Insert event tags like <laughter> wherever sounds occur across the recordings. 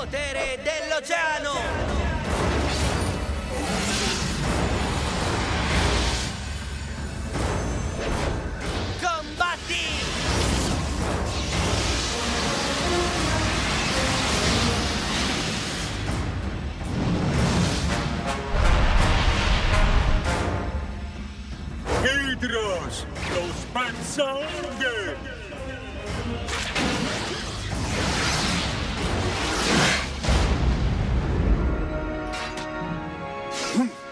Potere dell'oceano! Combatti! Hydros, lo spazzanghe!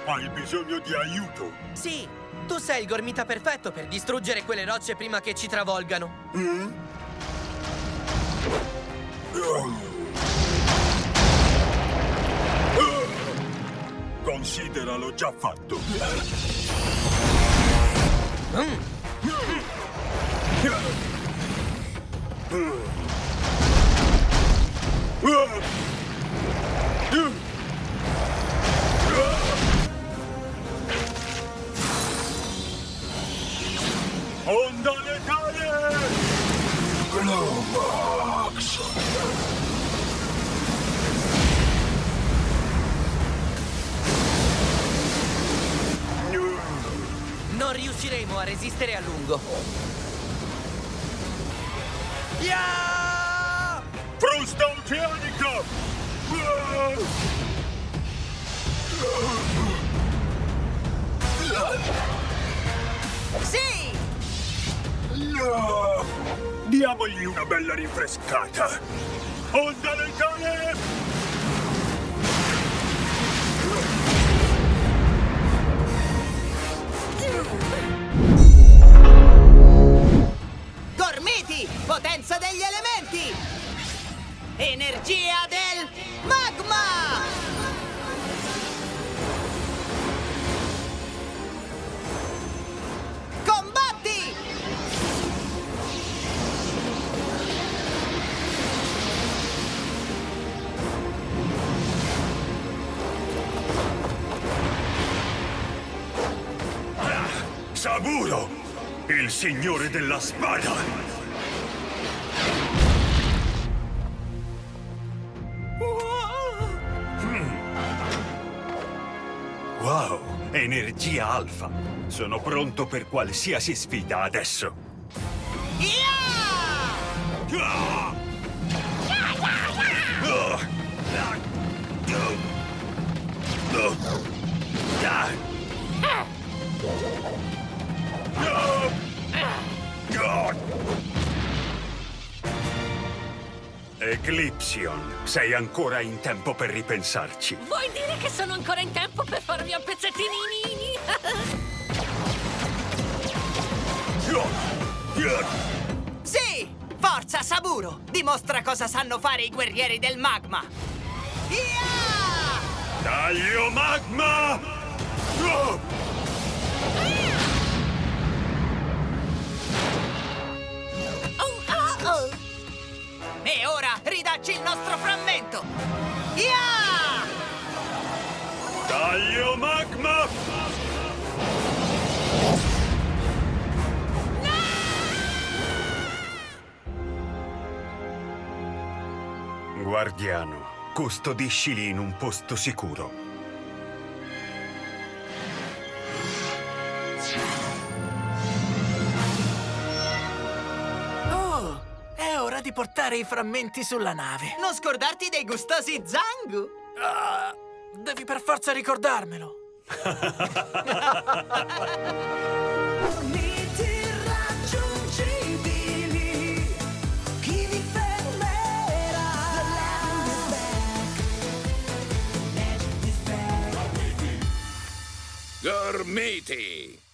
Hai bisogno di aiuto? Sì, tu sei il gormita perfetto per distruggere quelle rocce prima che ci travolgano. Consideralo già fatto. Onda letale! Globox! Non riusciremo a resistere a lungo. Ya! Frusta oceanica! Diamogli una bella rinfrescata! Onda letale! Gormiti! Potenza degli elementi! Energia del magma! Il signore della spada! Wow! Energia alfa! Sono pronto per qualsiasi sfida adesso! Ia! Ah! Ah! Ah! Eclipsion, sei ancora in tempo per ripensarci. Vuoi dire che sono ancora in tempo per farvi a pezzettini? Sì! Forza, Saburo! Dimostra cosa sanno fare i guerrieri del magma! Ia! Taglio magma! Oh! Oh, ridacci il nostro frammento! Ia! Taglio magma! Guardiano, custodiscili in un posto sicuro. Ora di portare i frammenti sulla nave. Non scordarti dei gustosi Zangu! Ah, devi per forza ricordarmelo. <laughs> Gormiti!